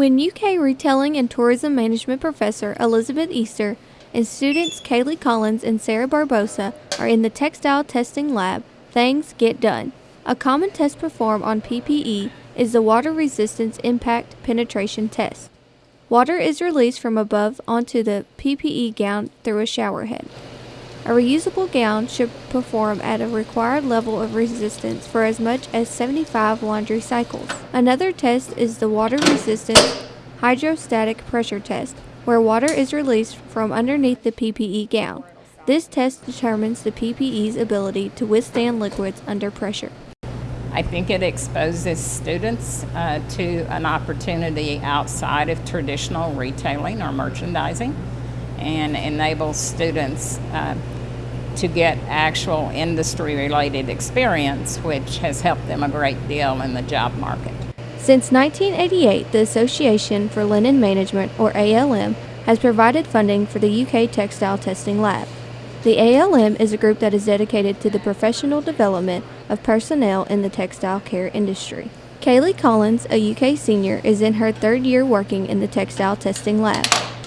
When UK Retailing and Tourism Management professor Elizabeth Easter and students Kaylee Collins and Sarah Barbosa are in the textile testing lab, things get done. A common test performed on PPE is the water resistance impact penetration test. Water is released from above onto the PPE gown through a shower head. A reusable gown should perform at a required level of resistance for as much as 75 laundry cycles. Another test is the water resistance hydrostatic pressure test, where water is released from underneath the PPE gown. This test determines the PPE's ability to withstand liquids under pressure. I think it exposes students uh, to an opportunity outside of traditional retailing or merchandising and enables students uh, to get actual industry related experience, which has helped them a great deal in the job market. Since 1988, the Association for Linen Management, or ALM, has provided funding for the UK Textile Testing Lab. The ALM is a group that is dedicated to the professional development of personnel in the textile care industry. Kaylee Collins, a UK senior, is in her third year working in the textile testing lab.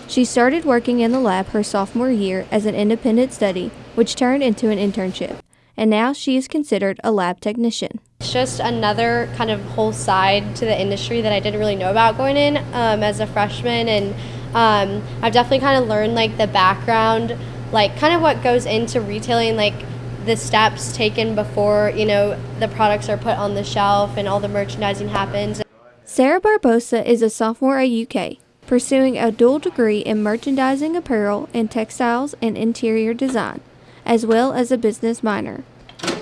She started working in the lab her sophomore year as an independent study, which turned into an internship, and now she is considered a lab technician. It's just another kind of whole side to the industry that I didn't really know about going in um, as a freshman, and um, I've definitely kind of learned like the background, like kind of what goes into retailing, like the steps taken before you know the products are put on the shelf and all the merchandising happens. Sarah Barbosa is a sophomore at UK pursuing a dual degree in merchandising apparel and textiles and interior design, as well as a business minor.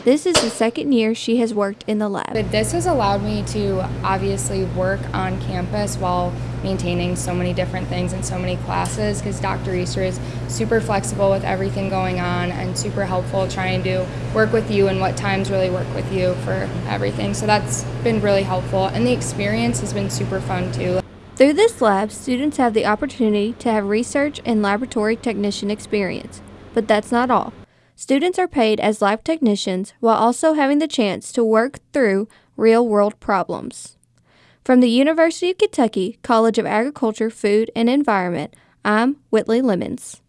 This is the second year she has worked in the lab. But this has allowed me to obviously work on campus while maintaining so many different things and so many classes because Dr. Easter is super flexible with everything going on and super helpful trying to work with you and what times really work with you for everything. So that's been really helpful and the experience has been super fun too. Through this lab, students have the opportunity to have research and laboratory technician experience. But that's not all. Students are paid as lab technicians while also having the chance to work through real world problems. From the University of Kentucky College of Agriculture, Food, and Environment, I'm Whitley Lemons.